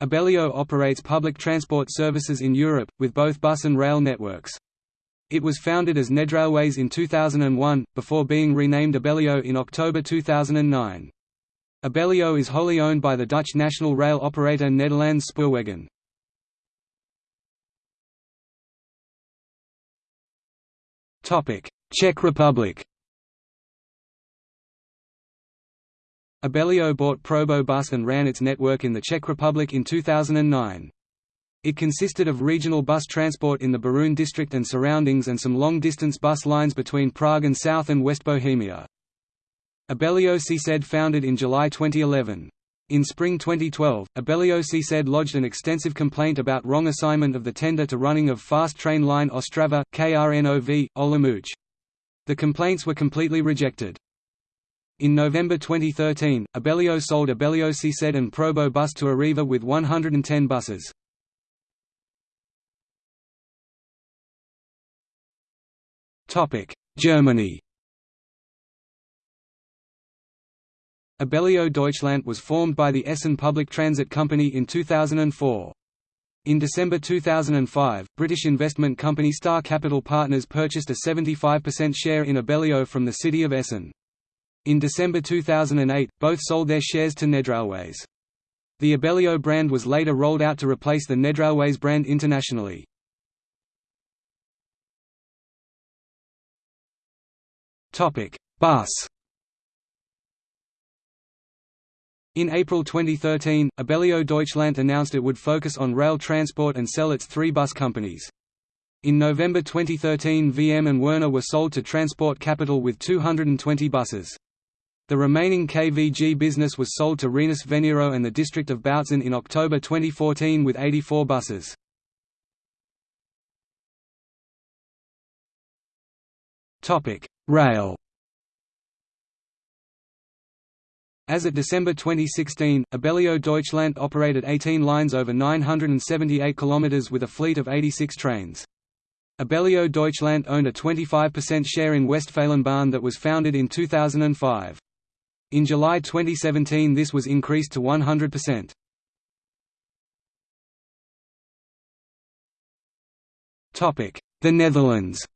Abellio operates public transport services in Europe, with both bus and rail networks. It was founded as Nedrailways in 2001, before being renamed Abellio in October 2009. Abellio is wholly owned by the Dutch national rail operator Nederlands Spoorwegen. Czech Republic Abellio bought Probobus and ran its network in the Czech Republic in 2009. It consisted of regional bus transport in the Beroun district and surroundings and some long-distance bus lines between Prague and South and West Bohemia. Abellio CSED founded in July 2011. In spring 2012, Abellio CSED lodged an extensive complaint about wrong assignment of the tender to running of fast train line Ostrava, KRNOV, Olomouc. The complaints were completely rejected. In November 2013, Abellio sold Abellio CSED and Probo Bus to Arriva with 110 buses. Germany Abellio Deutschland was formed by the Essen Public Transit Company in 2004. In December 2005, British investment company Star Capital Partners purchased a 75% share in Abellio from the city of Essen. In December 2008, both sold their shares to Nedrailways. The Abellio brand was later rolled out to replace the Nedrailways brand internationally. Bus In April 2013, Abellio Deutschland announced it would focus on rail transport and sell its three bus companies. In November 2013 VM and Werner were sold to Transport Capital with 220 buses. The remaining KVG business was sold to Rhenus Veniro and the district of Bautzen in October 2014 with 84 buses. Rail As of December 2016, Abellio Deutschland operated 18 lines over 978 km with a fleet of 86 trains. Abellio Deutschland owned a 25% share in Westfalenbahn that was founded in 2005. In July 2017 this was increased to 100%. The Netherlands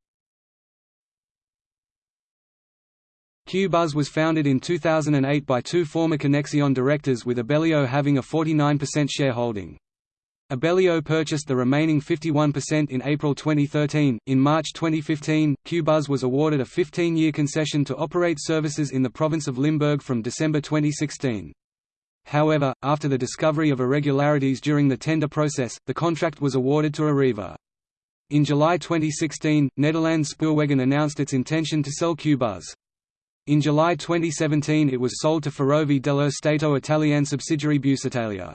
Qbuzz was founded in 2008 by two former Connexxion directors with Abellio having a 49% shareholding. Abellio purchased the remaining 51% in April 2013. In March 2015, Qbuzz was awarded a 15 year concession to operate services in the province of Limburg from December 2016. However, after the discovery of irregularities during the tender process, the contract was awarded to Arriva. In July 2016, Nederlands Spoorwegen announced its intention to sell Qbuzz. In July 2017 it was sold to Ferrovie dello Stato Italiane subsidiary Busitalia.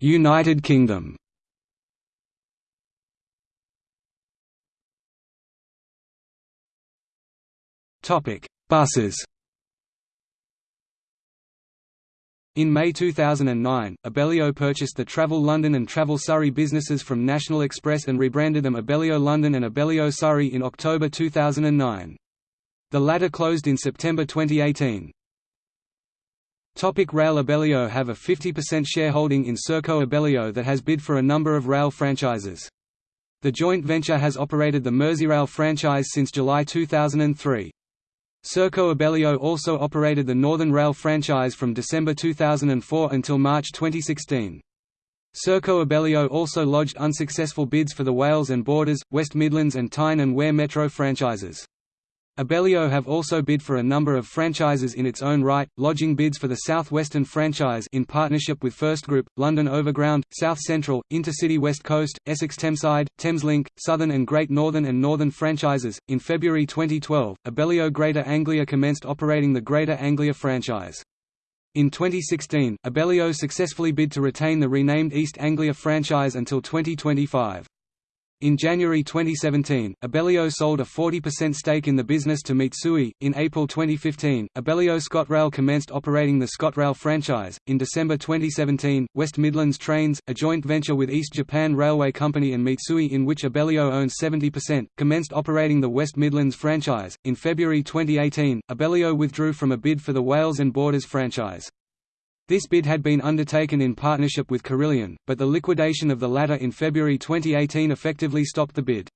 United Kingdom Topic: Buses In May 2009, Abellio purchased the Travel London and Travel Surrey businesses from National Express and rebranded them Abellio London and Abellio Surrey in October 2009. The latter closed in September 2018. Topic rail Abellio have a 50% shareholding in Serco Abellio that has bid for a number of rail franchises. The joint venture has operated the Merseyrail franchise since July 2003. Serco Abellio also operated the Northern Rail franchise from December 2004 until March 2016. Serco Abellio also lodged unsuccessful bids for the Wales and Borders, West Midlands and Tyne and Wear Metro franchises. Abellio have also bid for a number of franchises in its own right, lodging bids for the South Western franchise in partnership with First Group, London Overground, South Central, Intercity West Coast, Essex Thameside, Thameslink, Southern and Great Northern and Northern franchises. In February 2012, Abellio Greater Anglia commenced operating the Greater Anglia franchise. In 2016, Abellio successfully bid to retain the renamed East Anglia franchise until 2025. In January 2017, Abellio sold a 40% stake in the business to Mitsui. In April 2015, Abellio ScotRail commenced operating the ScotRail franchise. In December 2017, West Midlands Trains, a joint venture with East Japan Railway Company and Mitsui in which Abellio owns 70%, commenced operating the West Midlands franchise. In February 2018, Abellio withdrew from a bid for the Wales and Borders franchise. This bid had been undertaken in partnership with Carillion, but the liquidation of the latter in February 2018 effectively stopped the bid.